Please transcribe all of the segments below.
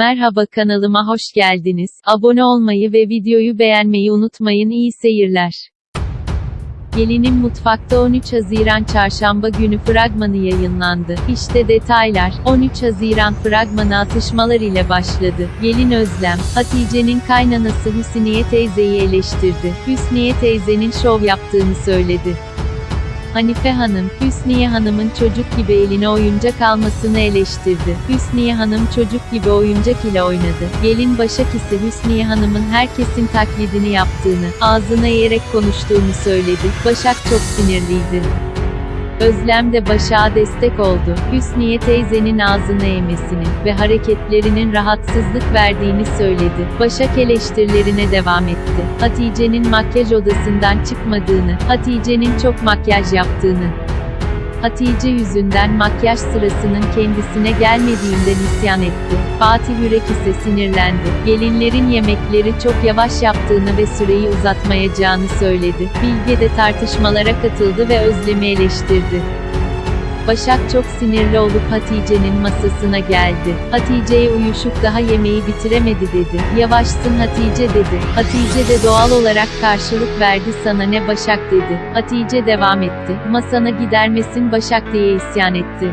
Merhaba kanalıma hoş geldiniz. Abone olmayı ve videoyu beğenmeyi unutmayın. İyi seyirler. Gelinin Mutfakta 13 Haziran Çarşamba günü fragmanı yayınlandı. İşte detaylar. 13 Haziran fragmanı atışmalar ile başladı. Gelin Özlem, Hatice'nin kaynanası Hüsniye teyzeyi eleştirdi. Hüsniye teyzenin şov yaptığını söyledi. Hanife Hanım, Hüsniye Hanım'ın çocuk gibi eline oyuncak almasını eleştirdi. Hüsniye Hanım çocuk gibi oyuncak ile oynadı. Gelin Başak ise Hüsniye Hanım'ın herkesin taklidini yaptığını, ağzına eğerek konuştuğunu söyledi. Başak çok sinirliydi. Özlem de Başak'a destek oldu. Hüsniye teyzenin ağzını eğmesini ve hareketlerinin rahatsızlık verdiğini söyledi. Başak eleştirilerine devam etti. Hatice'nin makyaj odasından çıkmadığını, Hatice'nin çok makyaj yaptığını, Hatice yüzünden makyaj sırasının kendisine gelmediğinden isyan etti. Fatih Yürek ise sinirlendi. Gelinlerin yemekleri çok yavaş yaptığını ve süreyi uzatmayacağını söyledi. Bilge de tartışmalara katıldı ve Özlem'i eleştirdi. Başak çok sinirli olup Hatice'nin masasına geldi. Hatice'ye uyuşup daha yemeği bitiremedi dedi. Yavaşsın Hatice dedi. Hatice de doğal olarak karşılık verdi sana ne Başak dedi. Hatice devam etti. Masana gidermesin Başak diye isyan etti.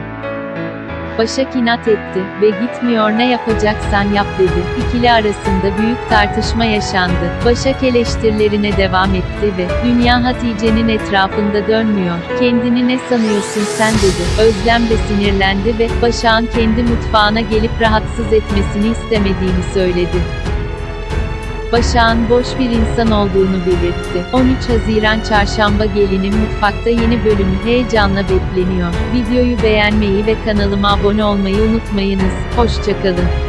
Başak inat etti ve gitmiyor ne yapacaksan yap dedi. İkili arasında büyük tartışma yaşandı. Başak eleştirilerine devam etti ve dünya Hatice'nin etrafında dönmüyor. Kendini ne sanıyorsun sen dedi. Özlem de sinirlendi ve Başak'ın kendi mutfağına gelip rahatsız etmesini istemediğini söyledi. Başak'ın boş bir insan olduğunu belirtti. 13 Haziran Çarşamba Gelinin Mutfakta yeni bölümü heyecanla bekleniyor. Videoyu beğenmeyi ve kanalıma abone olmayı unutmayınız. Hoşçakalın.